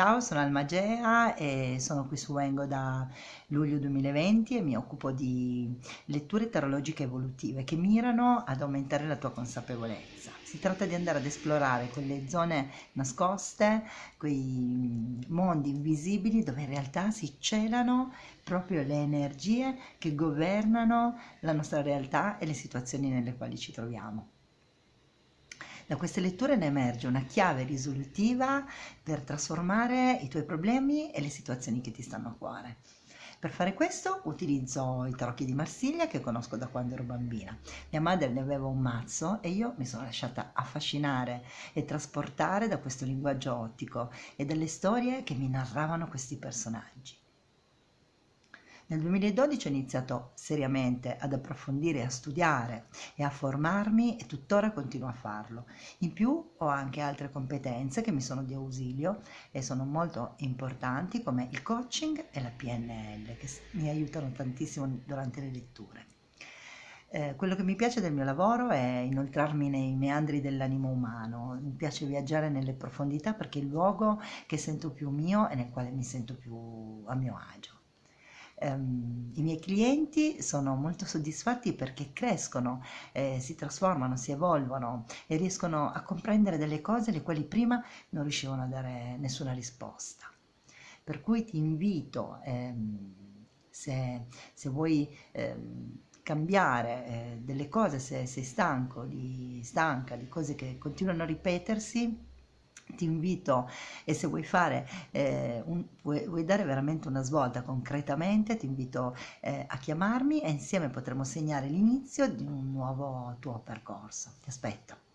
Ciao, sono Almagea e sono qui su Wengo da luglio 2020 e mi occupo di letture tarologiche evolutive che mirano ad aumentare la tua consapevolezza. Si tratta di andare ad esplorare quelle zone nascoste, quei mondi invisibili dove in realtà si celano proprio le energie che governano la nostra realtà e le situazioni nelle quali ci troviamo. Da queste letture ne emerge una chiave risolutiva per trasformare i tuoi problemi e le situazioni che ti stanno a cuore. Per fare questo utilizzo i tarocchi di Marsiglia che conosco da quando ero bambina. Mia madre ne aveva un mazzo e io mi sono lasciata affascinare e trasportare da questo linguaggio ottico e dalle storie che mi narravano questi personaggi. Nel 2012 ho iniziato seriamente ad approfondire, a studiare e a formarmi e tuttora continuo a farlo. In più ho anche altre competenze che mi sono di ausilio e sono molto importanti come il coaching e la PNL che mi aiutano tantissimo durante le letture. Eh, quello che mi piace del mio lavoro è inoltrarmi nei meandri dell'animo umano, mi piace viaggiare nelle profondità perché è il luogo che sento più mio e nel quale mi sento più a mio agio. Um, I miei clienti sono molto soddisfatti perché crescono, eh, si trasformano, si evolvono e riescono a comprendere delle cose alle quali prima non riuscivano a dare nessuna risposta. Per cui ti invito, ehm, se, se, vuoi ehm, cambiare eh, delle cose, se sei stanco, di, stanca di cose che continuano a ripetersi, ti invito e se vuoi fare eh, un, vuoi, vuoi, dare veramente una svolta concretamente ti invito eh, a chiamarmi e insieme potremo segnare l'inizio di un nuovo tuo percorso. Ti aspetto